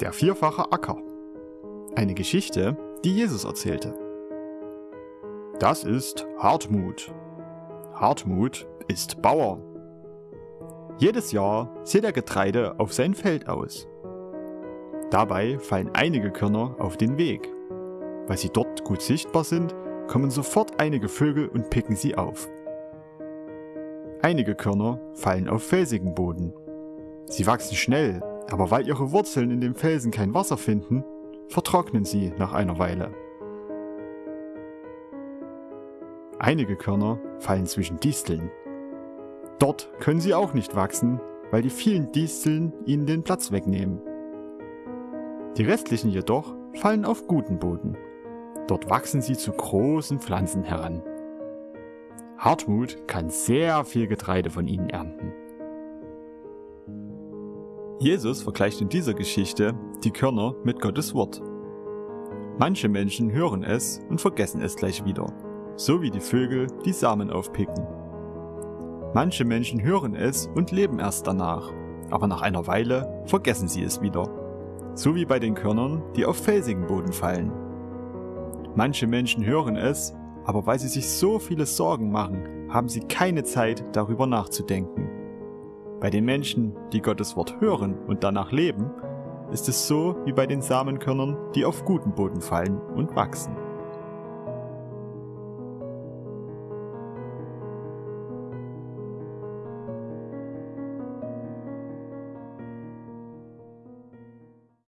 Der vierfache Acker. Eine Geschichte, die Jesus erzählte. Das ist Hartmut. Hartmut ist Bauer. Jedes Jahr sieht er Getreide auf sein Feld aus. Dabei fallen einige Körner auf den Weg. Weil sie dort gut sichtbar sind, kommen sofort einige Vögel und picken sie auf. Einige Körner fallen auf felsigen Boden. Sie wachsen schnell aber weil ihre Wurzeln in dem Felsen kein Wasser finden, vertrocknen sie nach einer Weile. Einige Körner fallen zwischen Disteln. Dort können sie auch nicht wachsen, weil die vielen Disteln ihnen den Platz wegnehmen. Die restlichen jedoch fallen auf guten Boden. Dort wachsen sie zu großen Pflanzen heran. Hartmut kann sehr viel Getreide von ihnen ernten. Jesus vergleicht in dieser Geschichte die Körner mit Gottes Wort. Manche Menschen hören es und vergessen es gleich wieder, so wie die Vögel die Samen aufpicken. Manche Menschen hören es und leben erst danach, aber nach einer Weile vergessen sie es wieder, so wie bei den Körnern, die auf felsigen Boden fallen. Manche Menschen hören es, aber weil sie sich so viele Sorgen machen, haben sie keine Zeit darüber nachzudenken. Bei den Menschen, die Gottes Wort hören und danach leben, ist es so wie bei den Samenkörnern, die auf guten Boden fallen und wachsen.